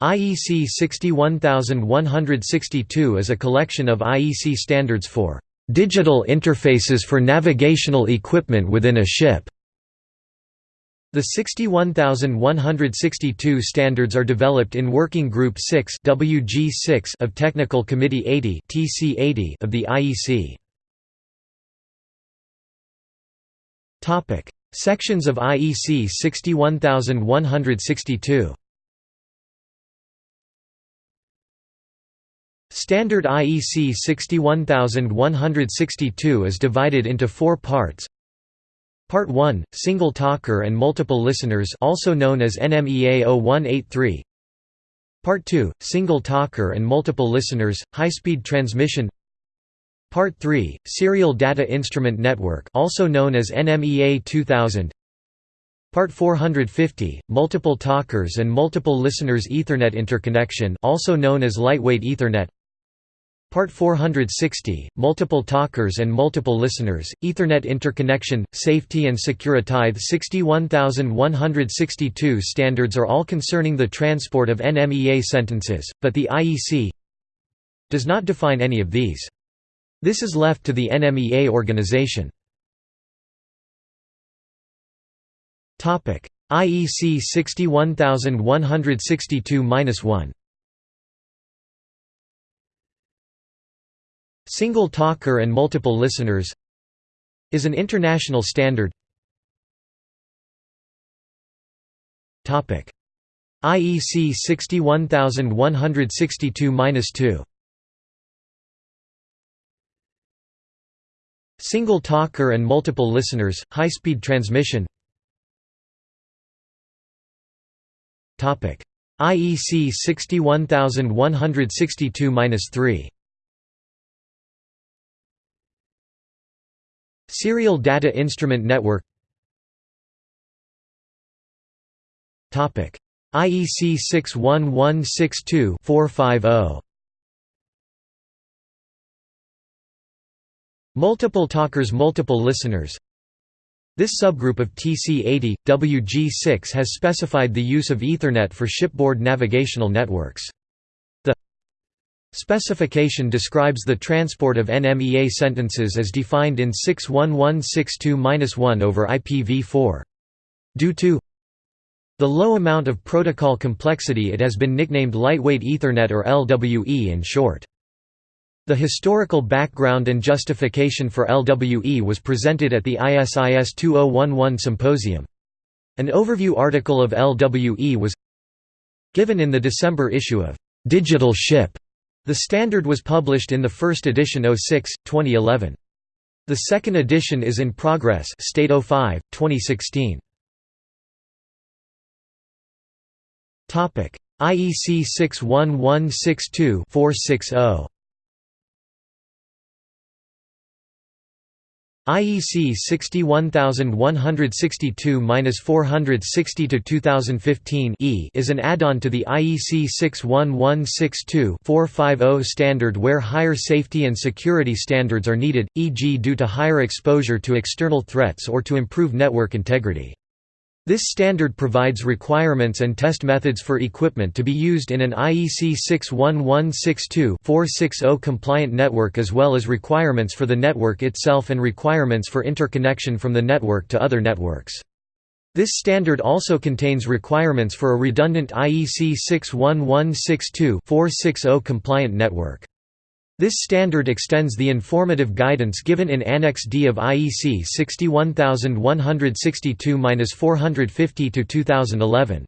IEC 61162 is a collection of IEC standards for digital interfaces for navigational equipment within a ship. The 61162 standards are developed in Working Group 6 WG6 of Technical Committee 80 TC80 of the IEC. Topic: Sections of IEC 61162. Standard IEC 61162 is divided into four parts. Part 1, Single Talker and Multiple Listeners also known as NMEA 0183 Part 2, Single Talker and Multiple Listeners, High-Speed Transmission. Part 3, Serial Data Instrument Network also known as NMEA 2000 Part 450, Multiple Talkers and Multiple Listeners Ethernet Interconnection also known as Lightweight Ethernet Part 460, Multiple Talkers and Multiple Listeners, Ethernet Interconnection, Safety and Securitithe 61162 standards are all concerning the transport of NMEA sentences, but the IEC does not define any of these. This is left to the NMEA organization. IEC 61162-1 Single talker and multiple listeners is an international standard. IEC 61162-2 Single talker and multiple listeners, high-speed transmission. IEC 61162-3 Serial Data Instrument Network. IEC 61162-450 Multiple talkers Multiple listeners. This subgroup of TC80, WG6 has specified the use of Ethernet for shipboard navigational networks. Specification describes the transport of NMEA sentences as defined in 61162-1 over IPv4. Due to the low amount of protocol complexity it has been nicknamed Lightweight Ethernet or LWE in short. The historical background and justification for LWE was presented at the ISIS 2011 symposium. An overview article of LWE was given in the December issue of Digital Ship the standard was published in the first edition 06, 2011. The second edition is in progress State 05, 2016. IEC 61162-460 IEC 61162-460-2015 E is an add-on to the IEC 61162-450 standard where higher safety and security standards are needed, e.g. due to higher exposure to external threats or to improve network integrity. This standard provides requirements and test methods for equipment to be used in an IEC 61162-460 compliant network as well as requirements for the network itself and requirements for interconnection from the network to other networks. This standard also contains requirements for a redundant IEC 61162-460 compliant network. This standard extends the informative guidance given in Annex D of IEC 61162-450-2011.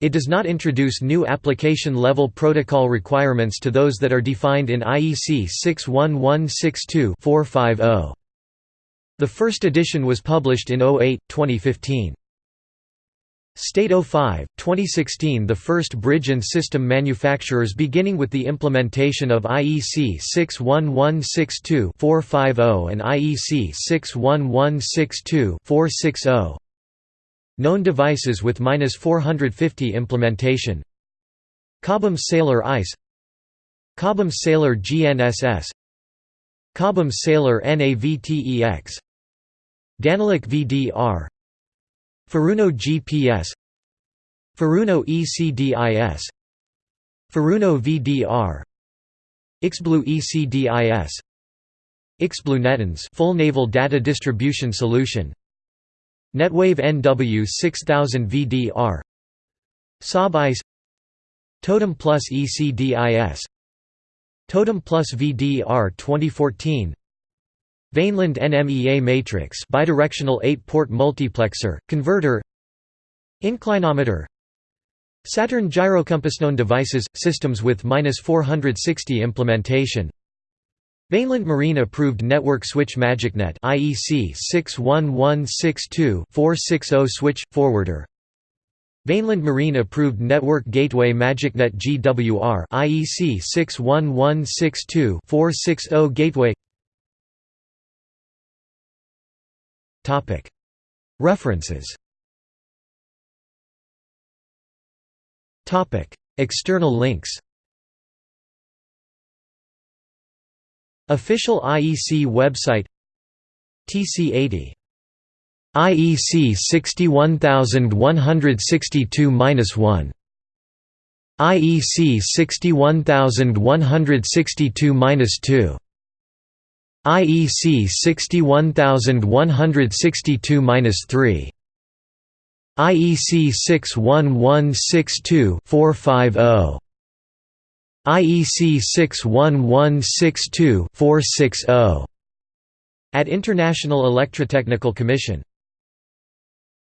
It does not introduce new application-level protocol requirements to those that are defined in IEC 61162-450. The first edition was published in 08, 2015. State 05, 2016 The first bridge and system manufacturers beginning with the implementation of IEC 61162-450 and IEC 61162-460 Known devices with 450 implementation. Cobham Sailor ICE Cobham Sailor GNSS Cobham Sailor NAVTEX Danelec VDR Furuno GPS Furuno ECDIS Furuno VDR Ixblue ECDIS Ixblue NETANS full naval data distribution solution Netwave NW 6000 VDR SAB Totem Plus ECDIS Totem Plus VDR 2014 Vaneland NMEA matrix bidirectional 8-port multiplexer, converter Inclinometer Saturn gyrocompass known devices – systems with 460 implementation Vaneland Marine approved network switch MagicNet IEC 61162-460 switch forwarder Vaneland Marine approved network gateway MagicNet GWR IEC 61162-460 gateway References. Topic. External links. Official IEC website. TC80 IEC 61162-1 IEC 61162-2 IEC 61162-3 IEC 61162-450 IEC 61162-460 at International Electrotechnical Commission